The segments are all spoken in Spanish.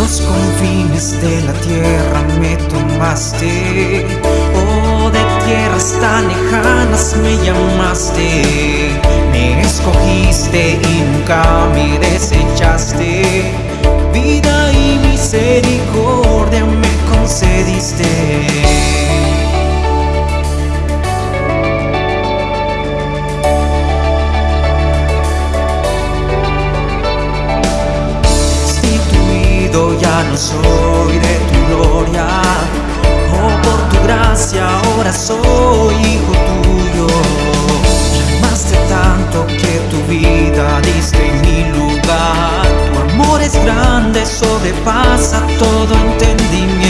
los confines de la tierra me tomaste, oh de tierras tan lejanas me llamaste, no soy de tu gloria. Oh, por tu gracia ahora soy hijo tuyo. Llamaste tanto que tu vida diste en mi lugar. Tu amor es grande, sobrepasa todo entendimiento.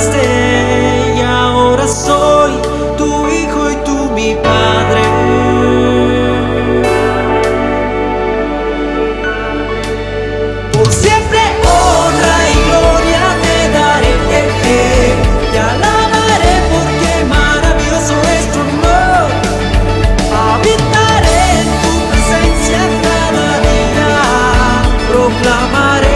estrella, ahora soy tu hijo y tú mi padre. Por siempre honra y gloria te daré, te alabaré porque maravilloso es tu amor. Habitaré en tu presencia cada día, proclamaré.